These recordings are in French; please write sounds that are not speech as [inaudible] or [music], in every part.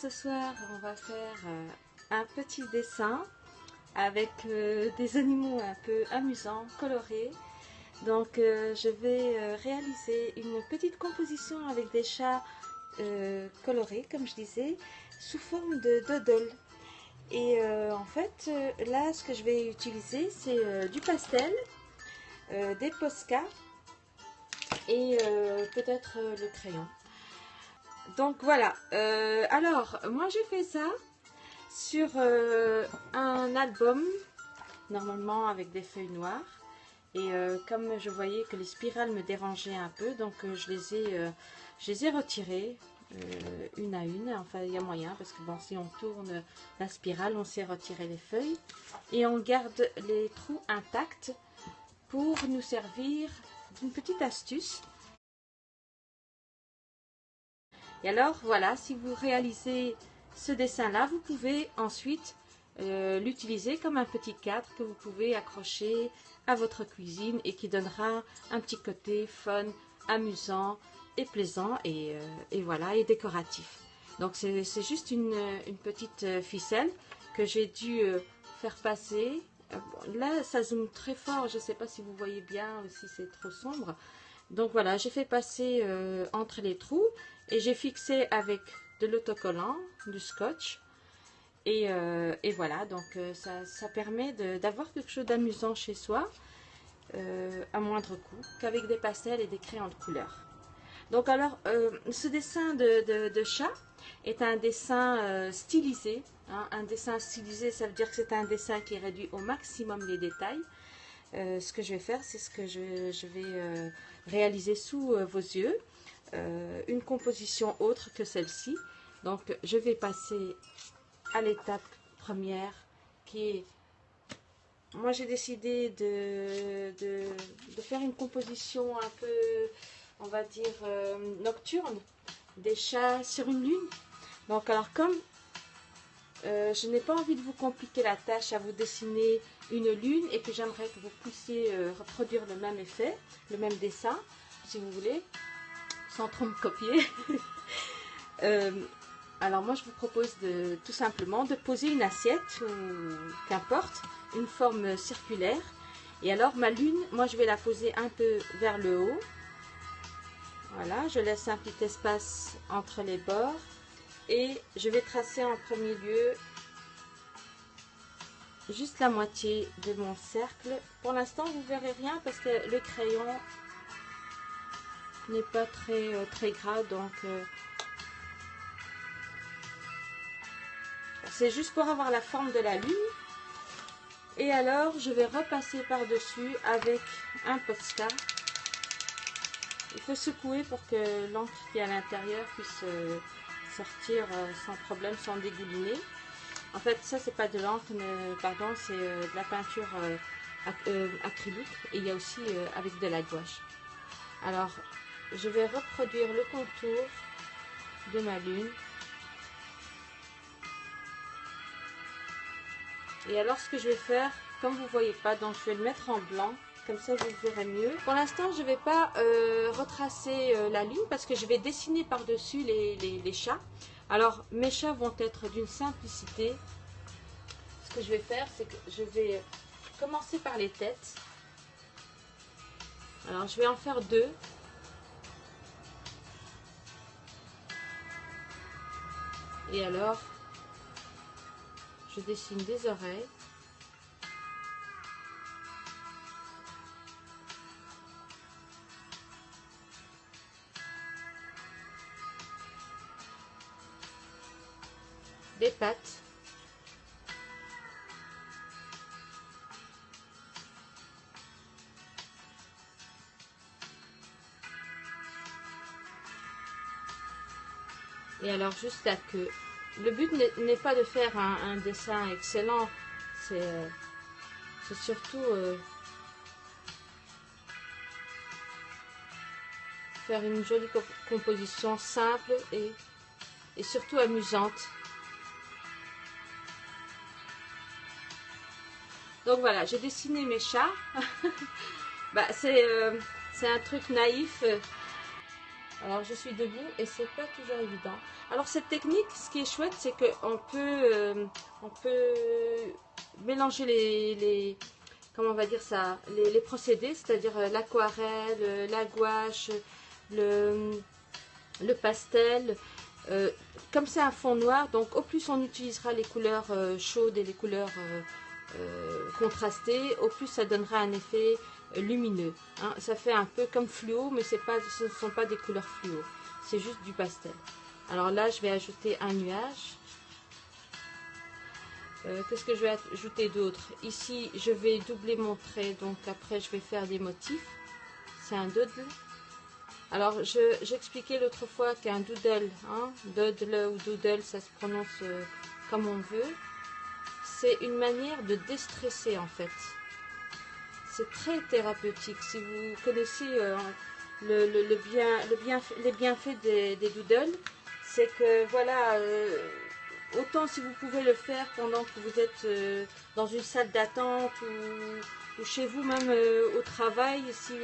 ce soir, on va faire euh, un petit dessin avec euh, des animaux un peu amusants, colorés. Donc, euh, je vais réaliser une petite composition avec des chats colorés, comme je disais, sous forme de doodle. Et en fait, là, ce que je vais utiliser, c'est du pastel, des posca et peut-être le crayon. Donc voilà, euh, alors moi j'ai fait ça sur euh, un album, normalement avec des feuilles noires. Et euh, comme je voyais que les spirales me dérangeaient un peu, donc je, les ai, je les ai retirées une à une. Enfin, il y a moyen, parce que bon, si on tourne la spirale, on sait retirer les feuilles. Et on garde les trous intacts pour nous servir d'une petite astuce. Et alors, voilà, si vous réalisez ce dessin-là, vous pouvez ensuite euh, l'utiliser comme un petit cadre que vous pouvez accrocher à votre cuisine et qui donnera un petit côté fun, amusant et plaisant et, euh, voilà, et décoratif. Donc c'est juste une, petite euh, ficelle que j'ai dû faire passer. là, ça zoome très fort, je ne sais pas si vous voyez bien ou si c'est trop sombre. Donc voilà, j'ai fait passer entre les trous et j'ai fixé avec de l'autocollant, du scotch. Et, euh, voilà, donc euh, ça, permet d'avoir quelque chose d'amusant chez soi, euh, à moindre coût, qu'avec des pastels et des crayons de couleur. Donc alors, ce dessin de, chat est un dessin stylisé. Hein. Un dessin stylisé, ça veut dire que c'est un dessin qui réduit au maximum les détails. ce que je vais faire, c'est ce que je vais réaliser sous vos yeux. Une composition autre que celle-ci. Donc, je vais passer à l'étape première qui est... Moi, j'ai décidé de, de, faire une composition un peu, on va dire, euh, nocturne des chats sur une lune. Donc, alors, comme euh, je n'ai pas envie de vous compliquer la tâche à vous dessiner une lune et que j'aimerais que vous puissiez reproduire le même effet, le même dessin, si vous voulez sans trop me copier. [laughs] Euh, alors moi je vous propose de tout simplement de poser une assiette ou qu'importe, une forme circulaire. Et alors ma lune, moi je vais la poser un peu vers le haut. Voilà, je laisse un petit espace entre les bords. Et je vais tracer en premier lieu juste la moitié de mon cercle. Pour l'instant, vous verrez rien parce que le crayon n'est pas très, euh, très gras, donc euh, c'est juste pour avoir la forme de la lune. Et alors, je vais repasser par-dessus avec un Posca. Il faut secouer pour que l'encre qui est à l'intérieur puisse euh, sortir sans problème, sans dégouliner. En fait, ça, c'est pas de l'encre, pardon, c'est de la peinture acrylique. Et il y a aussi avec de la gouache. Alors, je vais reproduire le contour de ma lune. Et alors ce que je vais faire, comme vous ne voyez pas, donc je vais le mettre en blanc, comme ça vous verrez mieux. Pour l'instant je ne vais pas euh, retracer euh, la lune parce que je vais dessiner par-dessus les, les chats. Alors mes chats vont être d'une simplicité. Ce que je vais faire, c'est que je vais commencer par les têtes. Alors je vais en faire deux. Et alors, je dessine des oreilles. Des pattes. Et alors juste la queue. Le but n'est pas de faire un, dessin excellent, c'est euh, surtout euh, faire une jolie composition simple et, surtout amusante. Donc voilà, j'ai dessiné mes chats. [laughs] bah, euh, c'est un truc naïf. Alors je suis debout et c'est pas toujours évident. Alors cette technique, ce qui est chouette, c'est qu'on peut, euh, on peut mélanger les, comment va dire ça, les, procédés, c'est-à-dire euh, l'aquarelle, euh, la gouache, le pastel. comme c'est un fond noir, donc au plus on utilisera les couleurs chaudes et les couleurs contrastées, au plus ça donnera un effet lumineux. Hein. Ça fait un peu comme fluo, mais ce ne sont pas des couleurs fluo. C'est juste du pastel. Alors là, je vais ajouter un nuage. Euh, qu'est-ce que je vais ajouter d'autre? Ici, je vais doubler mon trait. Donc après, je vais faire des motifs. C'est un doodle. Alors, j'expliquais l'autre fois qu'un doodle, hein, doodle ou doodle, ça se prononce euh, comme on veut. C'est une manière de déstresser en fait c'est très thérapeutique. Si vous connaissez euh, le, bien, le bien, les bienfaits des, doodles, c'est que voilà, euh, autant si vous pouvez le faire pendant que vous êtes euh, dans une salle d'attente ou, chez vous même au travail, si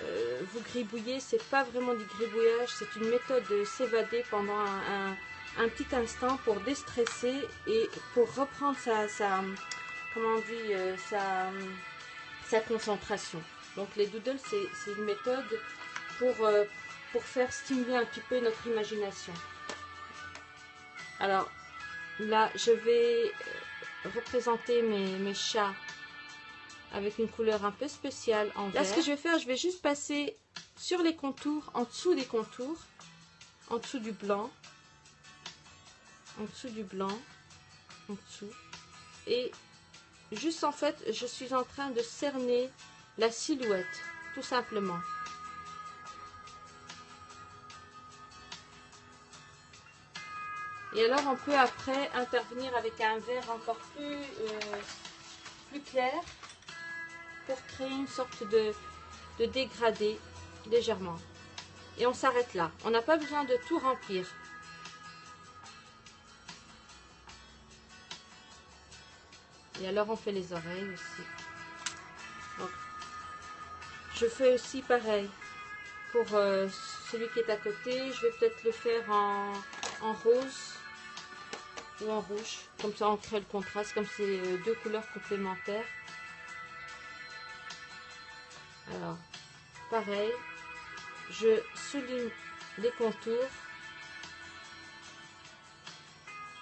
vous gribouillez, c'est pas vraiment du gribouillage, c'est une méthode de s'évader pendant un, petit instant pour déstresser et pour reprendre sa, sa comment on dit, sa sa concentration. Donc les doodles, c'est une méthode pour, euh, pour faire stimuler un petit peu notre imagination. Alors là, je vais euh, représenter mes, mes chats avec une couleur un peu spéciale en vert. Là, ce que je vais faire, je vais juste passer sur les contours, en dessous des contours, en dessous du blanc, en dessous du blanc, en dessous, et Juste en fait, je suis en train de cerner la silhouette, tout simplement. Et alors on peut après intervenir avec un verre encore plus, euh, plus clair pour créer une sorte de, de dégradé légèrement. Et on s'arrête là. On n'a pas besoin de tout remplir. Et alors on fait les oreilles aussi. Je fais aussi pareil pour euh, celui qui est à côté. Je vais peut-être le faire en, rose ou en rouge. Comme ça on crée le contraste, comme c'est euh, deux couleurs complémentaires. Alors, pareil, je souligne les contours.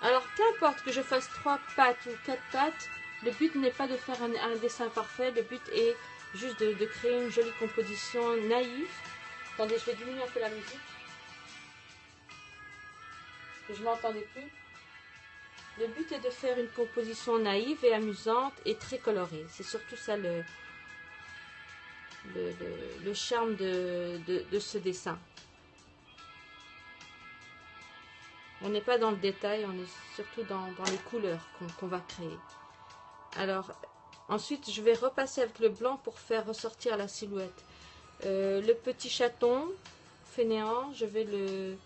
Alors, qu'importe que je fasse trois pattes ou quatre pattes, le but n'est pas de faire un, dessin parfait, le but est juste de, créer une jolie composition naïve. Attendez, je vais diminuer un peu la musique. Je ne m'entendais plus. Le but est de faire une composition naïve et amusante et très colorée. C'est surtout ça le, le, charme de, ce dessin. On n'est pas dans le détail, on est surtout dans, les couleurs qu'on va créer. Alors, ensuite, je vais repasser avec le blanc pour faire ressortir la silhouette. Euh, le petit chaton fainéant, je vais le,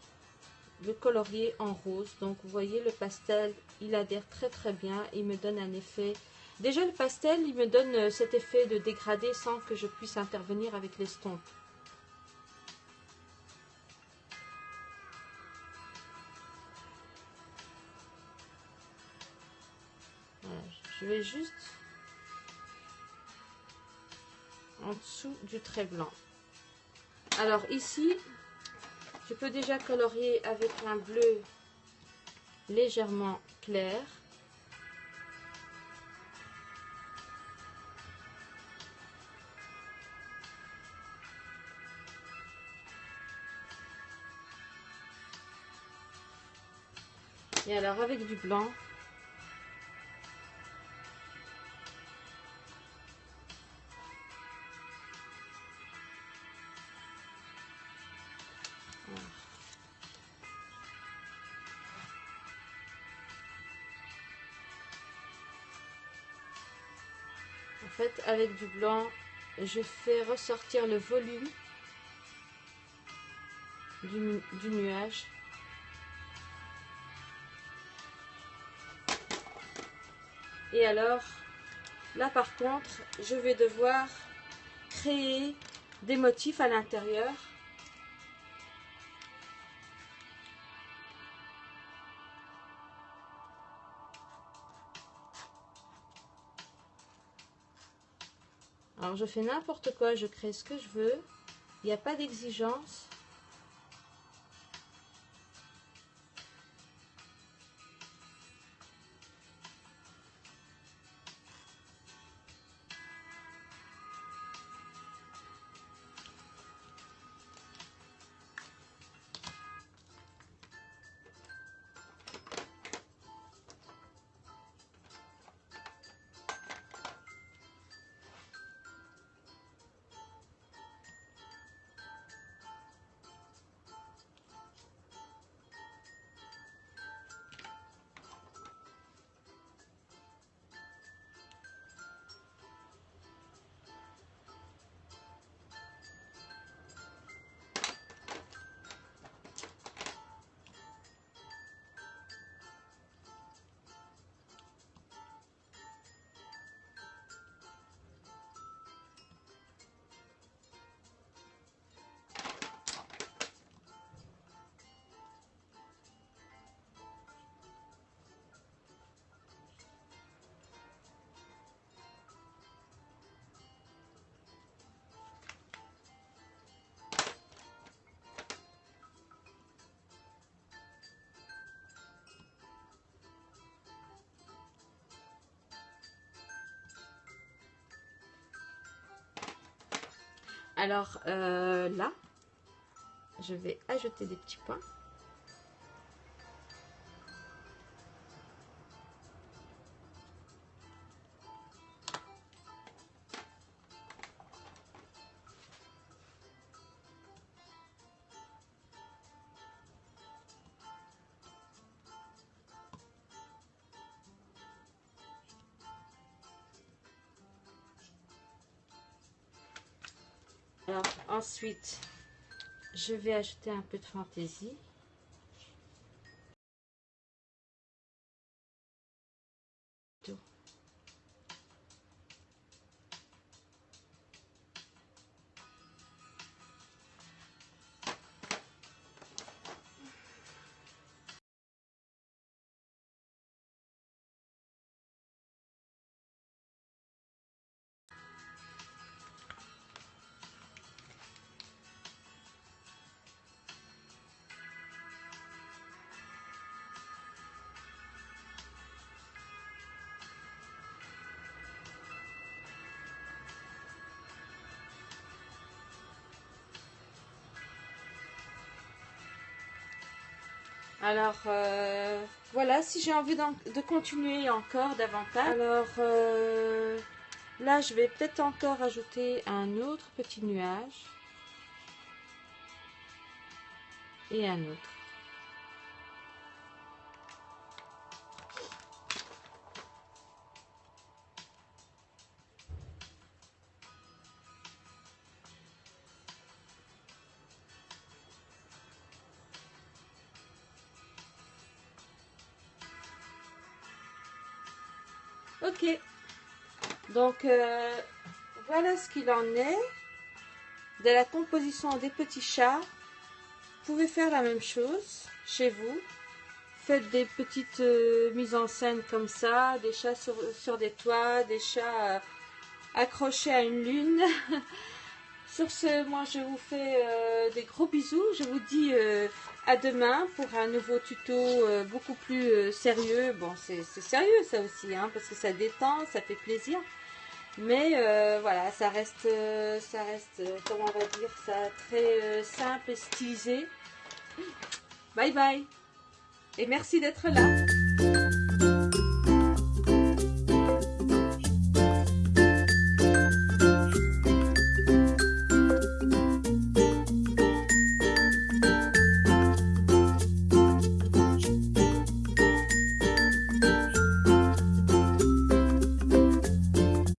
le colorier en rose. Donc, vous voyez, le pastel, il adhère très très bien. Il me donne un effet... Déjà, le pastel, il me donne euh, cet effet de dégradé sans que je puisse intervenir avec l'estompe. Juste en dessous du trait blanc. Alors ici, je peux déjà colorier avec un bleu légèrement clair. Et alors avec du blanc, avec du blanc, je fais ressortir le volume du nuage. Et alors, là par contre, je vais devoir créer des motifs à l'intérieur. Alors je fais n'importe quoi, je crée ce que je veux. Il n'y a pas d'exigence. Alors euh, là, je vais ajouter des petits points. Alors ensuite, je vais ajouter un peu de fantaisie. Alors, euh, voilà, si j'ai envie de continuer encore davantage, alors euh, là, je vais peut-être encore ajouter un autre petit nuage. Et un autre. Donc, euh, voilà ce qu'il en est de la composition des petits chats. Vous pouvez faire la même chose chez vous. Faites des petites euh, mises en scène comme ça, des chats sur, des toits, des chats euh, accrochés à une lune. [laughs] sur ce, moi je vous fais des gros bisous. Je vous dis à demain pour un nouveau tuto beaucoup plus sérieux. Bon, c'est sérieux ça aussi, hein, parce que ça détend, ça fait plaisir. Mais euh, voilà, ça reste, ça reste, comment on va dire ça, très simple et stylisé. Bye bye. Et merci d'être là.